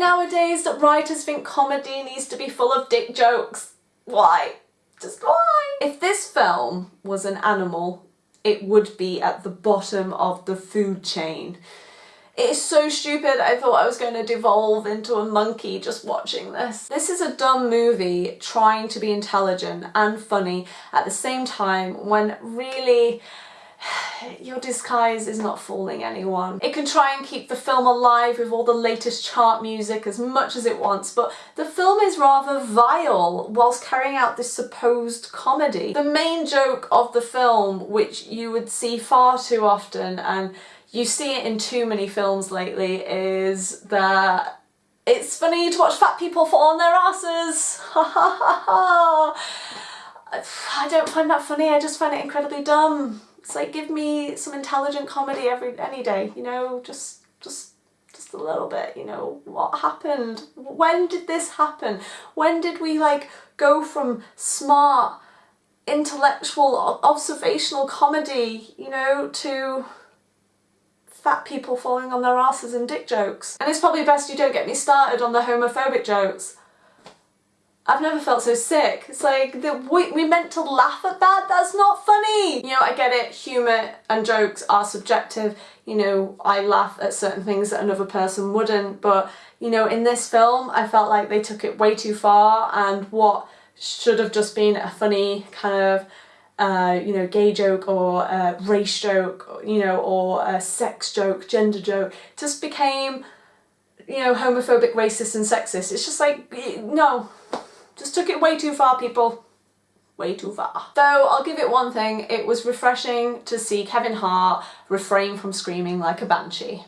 nowadays that writers think comedy needs to be full of dick jokes? Why? Just why? If this film was an animal, it would be at the bottom of the food chain. It is so stupid, I thought I was going to devolve into a monkey just watching this. This is a dumb movie trying to be intelligent and funny at the same time when really your disguise is not fooling anyone. It can try and keep the film alive with all the latest chart music as much as it wants, but the film is rather vile whilst carrying out this supposed comedy. The main joke of the film, which you would see far too often, and you see it in too many films lately, is that it's funny to watch fat people fall on their asses. Ha ha ha ha. I don't find that funny, I just find it incredibly dumb. It's like give me some intelligent comedy every any day, you know, just just just a little bit, you know, what happened? When did this happen? When did we like go from smart, intellectual, observational comedy, you know, to fat people falling on their asses and dick jokes? And it's probably best you don't get me started on the homophobic jokes. I've never felt so sick. It's like, the, we, we meant to laugh at that? That's not funny! You know, I get it, humour and jokes are subjective. You know, I laugh at certain things that another person wouldn't, but, you know, in this film, I felt like they took it way too far and what should have just been a funny kind of uh, you know, gay joke or a race joke, you know, or a sex joke, gender joke, just became, you know, homophobic, racist and sexist. It's just like, no, just took it way too far, people. Way too far. Though I'll give it one thing, it was refreshing to see Kevin Hart refrain from screaming like a banshee.